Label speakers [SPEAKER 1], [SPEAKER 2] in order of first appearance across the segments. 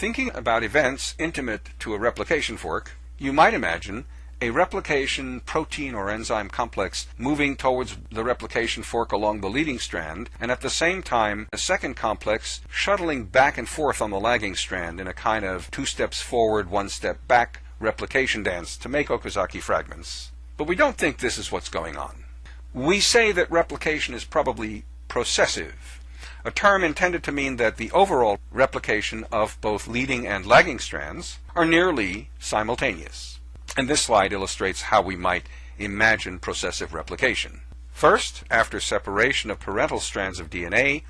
[SPEAKER 1] Thinking about events intimate to a replication fork, you might imagine a replication protein or enzyme complex moving towards the replication fork along the leading strand, and at the same time a second complex shuttling back and forth on the lagging strand in a kind of two steps forward, one step back replication dance to make Okazaki fragments. But we don't think this is what's going on. We say that replication is probably processive, a term intended to mean that the overall replication of both leading and lagging strands are nearly simultaneous. And this slide illustrates how we might imagine processive replication. First, after separation of parental strands of DNA,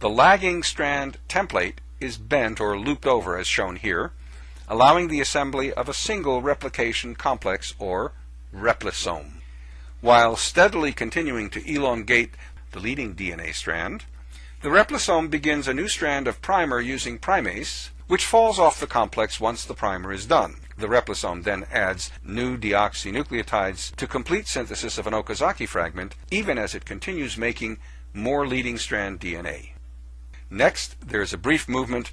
[SPEAKER 1] the lagging strand template is bent or looped over as shown here, allowing the assembly of a single replication complex or replisome. While steadily continuing to elongate the leading DNA strand, the replisome begins a new strand of primer using primase, which falls off the complex once the primer is done. The replisome then adds new deoxynucleotides to complete synthesis of an Okazaki fragment, even as it continues making more leading strand DNA. Next, there is a brief movement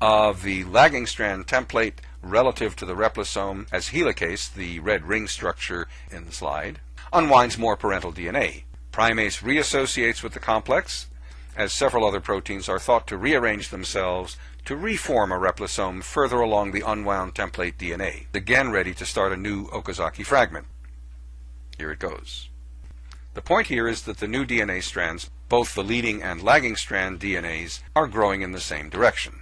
[SPEAKER 1] of the lagging strand template relative to the replisome as helicase, the red ring structure in the slide, unwinds more parental DNA. Primase reassociates with the complex, as several other proteins are thought to rearrange themselves to reform a replisome further along the unwound template DNA, again ready to start a new Okazaki fragment. Here it goes. The point here is that the new DNA strands, both the leading and lagging strand DNAs, are growing in the same direction.